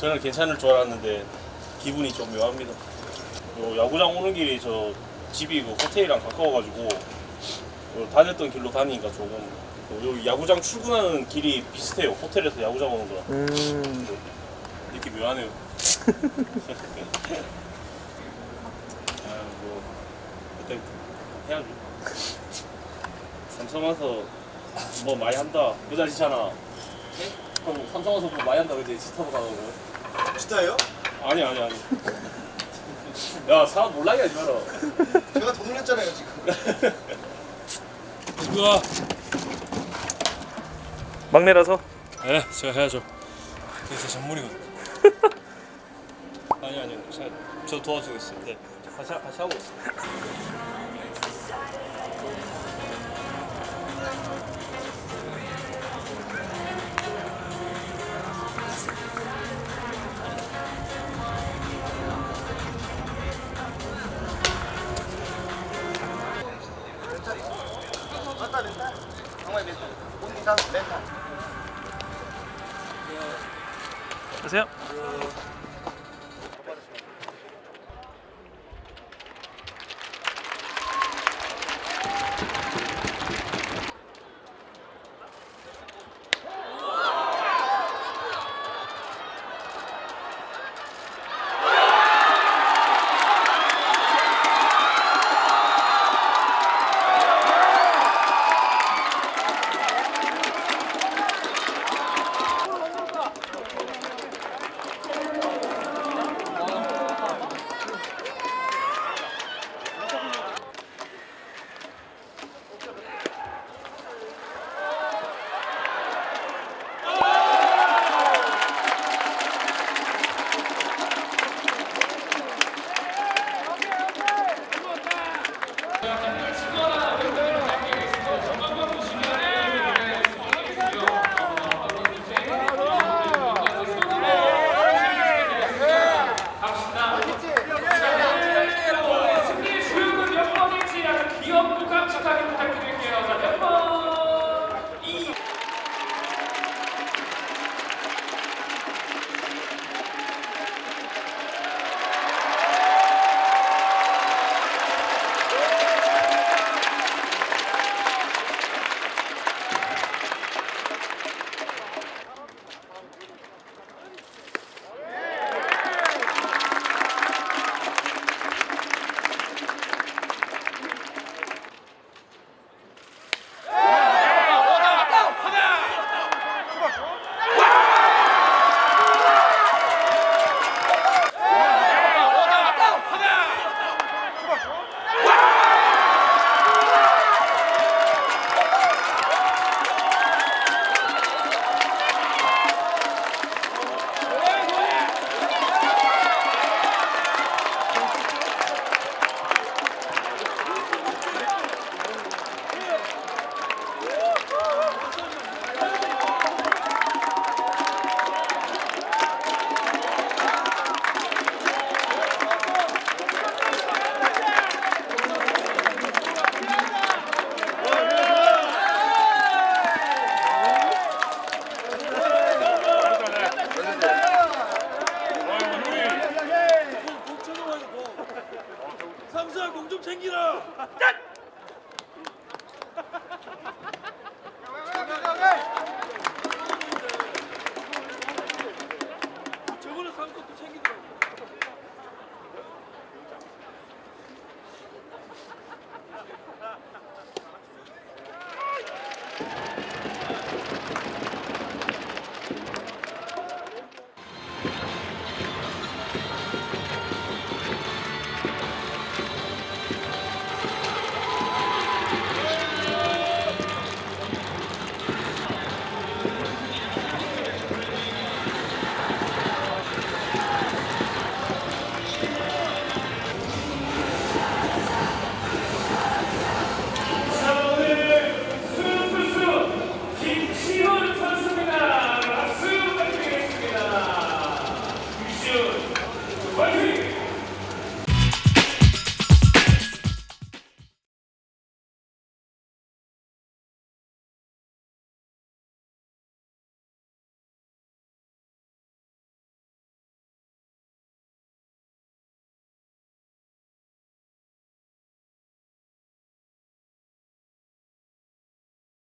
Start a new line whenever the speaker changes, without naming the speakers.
저는 괜찮을 줄 알았는데 기분이 좀 묘합니다. 요 야구장 오는 길이 저 집이 그 호텔이랑 가까워가지고 요 다녔던 길로 다니니까 조금 요 야구장 출근하는 길이 비슷해요. 호텔에서 야구장 오는 거랑
음.
이렇게 묘하네요. 아뭐 그때 해야죠. 삼성 와서 뭐 많이 한다. 여자지잖아. 그럼 삼성 와서 뭐 많이 한다 그지? 지타고 가고.
진짜예요?
아니 아니 아니. 야 사람 몰라게 하지 마라.
제가 더 놀랬잖아요 지금
누가?
막내라서
네, 제가 해야죠. 그게 제 전문이거든. 아니 아니, 제가 저 도와주고 있어요. 네, 같이 하- 같이 하고 있어요.
안녕하세요
삼수야 공 좀 챙기라. 저